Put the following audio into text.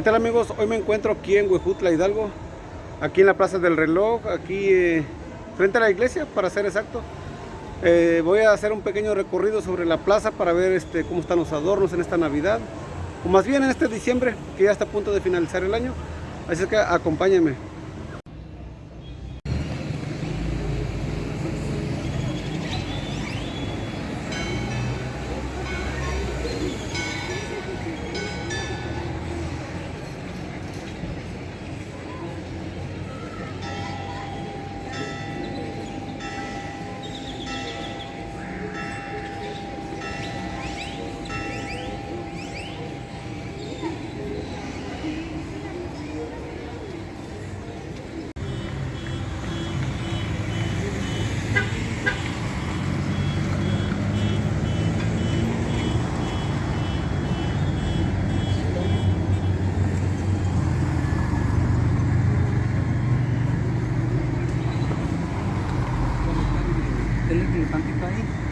¿Qué tal amigos? Hoy me encuentro aquí en Huejutla, Hidalgo, aquí en la Plaza del Reloj, aquí eh, frente a la iglesia, para ser exacto. Eh, voy a hacer un pequeño recorrido sobre la plaza para ver este, cómo están los adornos en esta Navidad, o más bien en este diciembre, que ya está a punto de finalizar el año. Así que acompáñenme. Delhi की क्रांतिकारी